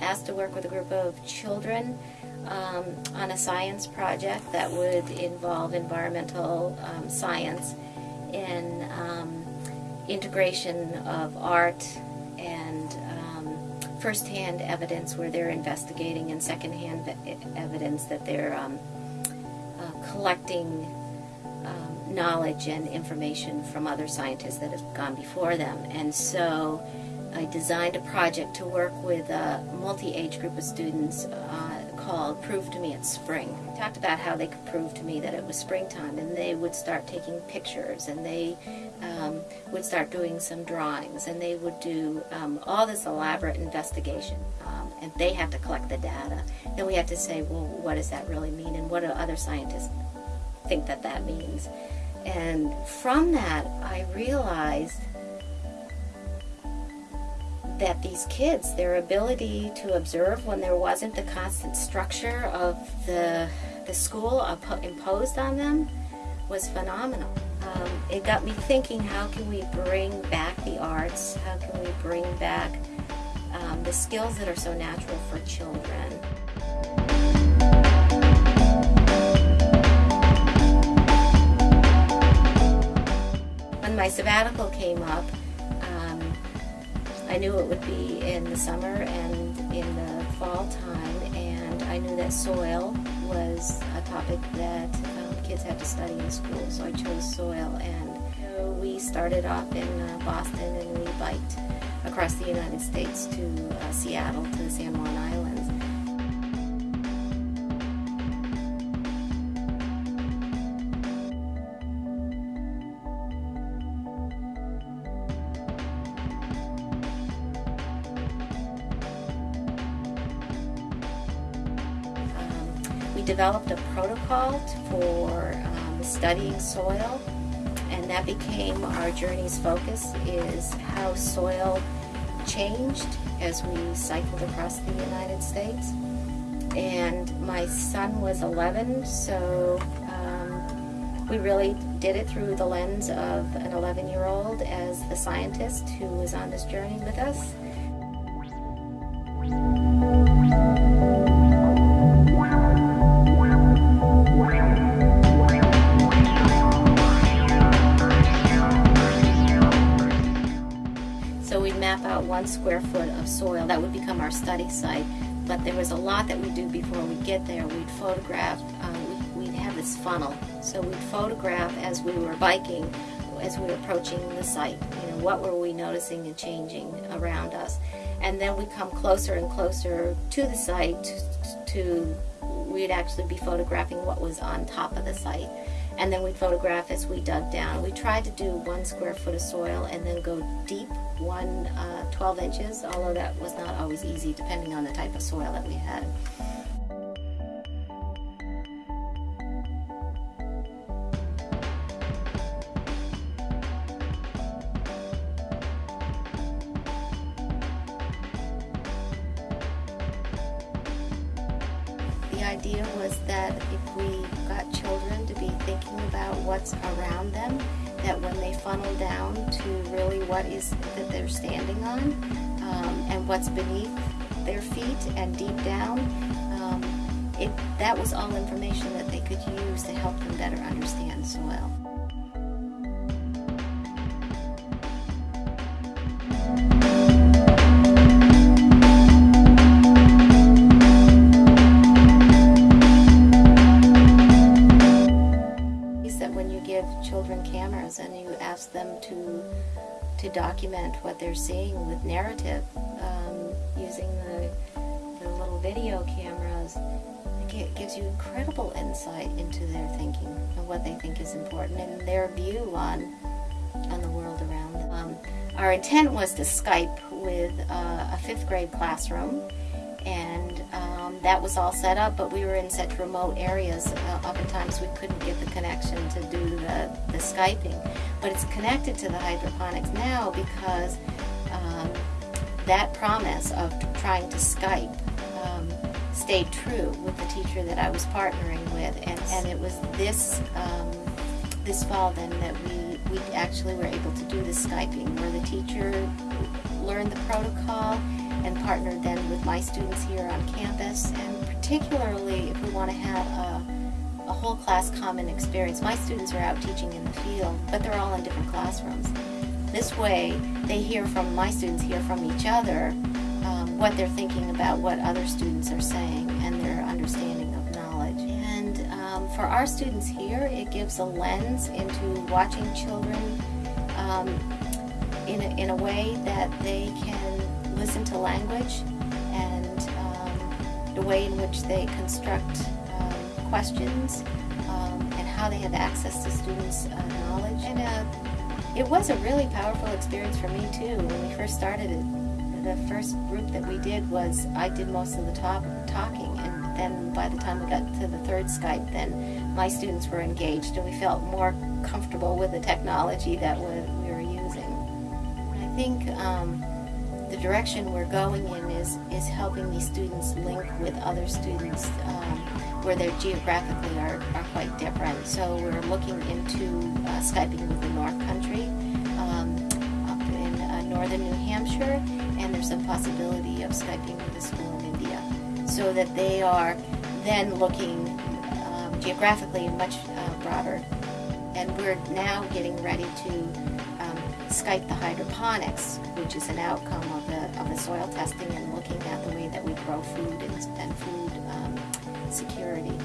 asked to work with a group of children um, on a science project that would involve environmental um, science and um, integration of art and um, first-hand evidence where they're investigating and second-hand evidence that they're um, uh, collecting knowledge and information from other scientists that have gone before them. And so I designed a project to work with a multi-age group of students uh, called Prove to Me It's Spring. I talked about how they could prove to me that it was springtime and they would start taking pictures and they um, would start doing some drawings and they would do um, all this elaborate investigation um, and they have to collect the data. Then we have to say, well, what does that really mean and what do other scientists think that that means? And from that, I realized that these kids, their ability to observe when there wasn't the constant structure of the, the school imposed on them was phenomenal. Um, it got me thinking, how can we bring back the arts? How can we bring back um, the skills that are so natural for children? When my sabbatical came up, I knew it would be in the summer and in the fall time, and I knew that soil was a topic that um, kids had to study in school, so I chose soil. And we started off in uh, Boston and we biked across the United States to uh, Seattle, to the San Juan Islands. We developed a protocol for um, studying soil and that became our journey's focus is how soil changed as we cycled across the United States. And my son was 11 so um, we really did it through the lens of an 11 year old as the scientist who was on this journey with us one square foot of soil. That would become our study site. But there was a lot that we do before we get there. We'd photograph, um, we'd have this funnel. So we'd photograph as we were biking, as we were approaching the site. You know, what were we noticing and changing around us? And then we'd come closer and closer to the site to, we'd actually be photographing what was on top of the site and then we'd photograph as we dug down. We tried to do one square foot of soil and then go deep one uh, 12 inches, although that was not always easy depending on the type of soil that we had. Idea was that if we got children to be thinking about what's around them, that when they funnel down to really what is that they're standing on um, and what's beneath their feet and deep down, um, it, that was all information that they could use to help them better understand soil. Ask them to to document what they're seeing with narrative um, using the, the little video cameras. It gives you incredible insight into their thinking and what they think is important and their view on on the world around them. Um, our intent was to Skype with uh, a fifth grade classroom and um, that was all set up, but we were in such remote areas, uh, oftentimes we couldn't get the connection to do the, the Skyping. But it's connected to the hydroponics now because um, that promise of trying to Skype um, stayed true with the teacher that I was partnering with, and, and it was this um, this fall then that we, we actually were able to do the Skyping, where the teacher learned the protocol and partner then with my students here on campus. And particularly if we want to have a, a whole class common experience, my students are out teaching in the field, but they're all in different classrooms. This way, they hear from my students hear from each other um, what they're thinking about what other students are saying and their understanding of knowledge. And um, for our students here, it gives a lens into watching children um, in, a, in a way that they can listen to language and um, the way in which they construct um, questions um, and how they have access to students' uh, knowledge. And uh, it was a really powerful experience for me too. When we first started it, the first group that we did was I did most of the talk, talking, and then by the time we got to the third Skype, then my students were engaged, and we felt more comfortable with the technology that we, we were using. I think um, direction we're going in is is helping these students link with other students. Um, where they geographically are, are quite different. So we're looking into uh, Skyping with the North Country um, up in uh, northern New Hampshire, and there's a possibility of Skyping with a school in India. So that they are then looking um, geographically much uh, broader. And we're now getting ready to Skype the hydroponics, which is an outcome of the, of the soil testing and looking at the way that we grow food and, and food um, security.